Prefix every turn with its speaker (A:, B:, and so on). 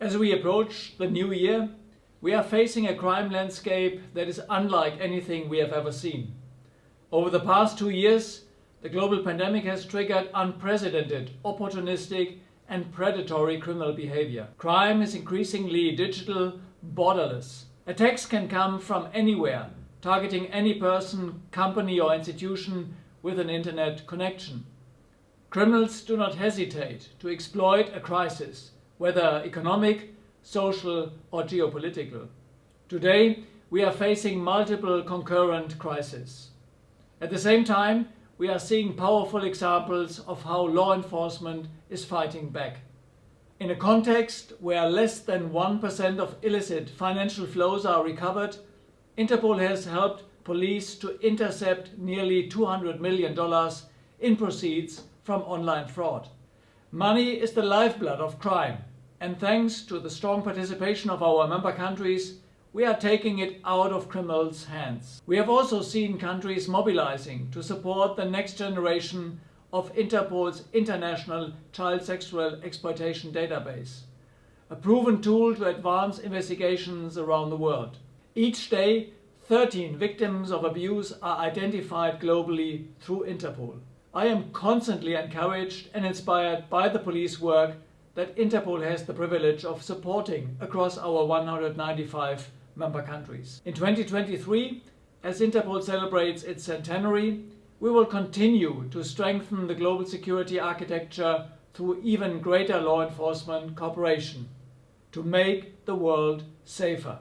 A: As we approach the new year, we are facing a crime landscape that is unlike anything we have ever seen. Over the past two years, the global pandemic has triggered unprecedented, opportunistic and predatory criminal behavior. Crime is increasingly digital, borderless. Attacks can come from anywhere, targeting any person, company or institution with an internet connection. Criminals do not hesitate to exploit a crisis whether economic, social or geopolitical. Today, we are facing multiple concurrent crises. At the same time, we are seeing powerful examples of how law enforcement is fighting back. In a context where less than 1% of illicit financial flows are recovered, Interpol has helped police to intercept nearly $200 million in proceeds from online fraud. Money is the lifeblood of crime and thanks to the strong participation of our member countries, we are taking it out of criminals' hands. We have also seen countries mobilizing to support the next generation of Interpol's International Child Sexual Exploitation Database, a proven tool to advance investigations around the world. Each day, 13 victims of abuse are identified globally through Interpol. I am constantly encouraged and inspired by the police work that Interpol has the privilege of supporting across our 195 member countries. In 2023, as Interpol celebrates its centenary, we will continue to strengthen the global security architecture through even greater law enforcement cooperation to make the world safer.